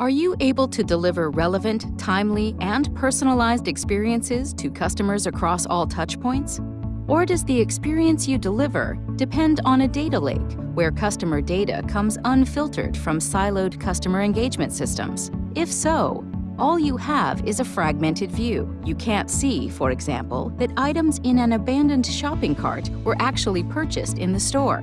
Are you able to deliver relevant, timely, and personalized experiences to customers across all touchpoints? Or does the experience you deliver depend on a data lake where customer data comes unfiltered from siloed customer engagement systems? If so, all you have is a fragmented view. You can't see, for example, that items in an abandoned shopping cart were actually purchased in the store,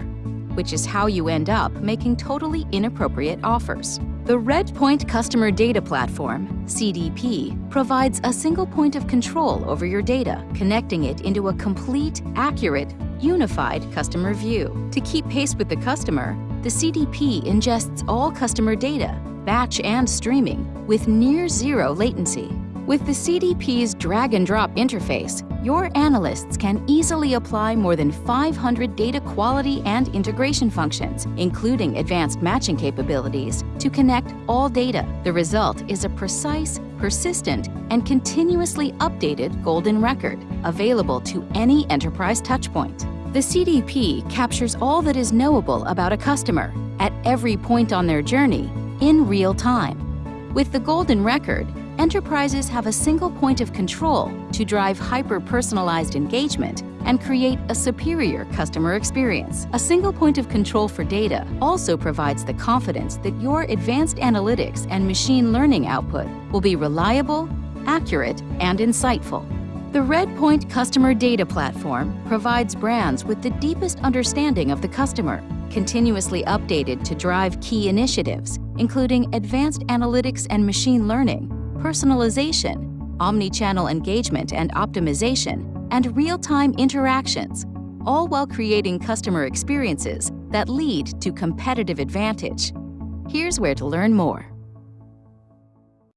which is how you end up making totally inappropriate offers. The Redpoint Customer Data Platform, CDP, provides a single point of control over your data, connecting it into a complete, accurate, unified customer view. To keep pace with the customer, the CDP ingests all customer data, batch and streaming, with near zero latency. With the CDP's drag-and-drop interface, your analysts can easily apply more than 500 data quality and integration functions, including advanced matching capabilities, to connect all data. The result is a precise, persistent, and continuously updated golden record, available to any enterprise touchpoint. The CDP captures all that is knowable about a customer at every point on their journey in real time. With the golden record, enterprises have a single point of control to drive hyper-personalized engagement and create a superior customer experience. A single point of control for data also provides the confidence that your advanced analytics and machine learning output will be reliable, accurate, and insightful. The Redpoint Customer Data Platform provides brands with the deepest understanding of the customer, continuously updated to drive key initiatives, including advanced analytics and machine learning, personalization, omni-channel engagement and optimization, and real-time interactions, all while creating customer experiences that lead to competitive advantage. Here's where to learn more.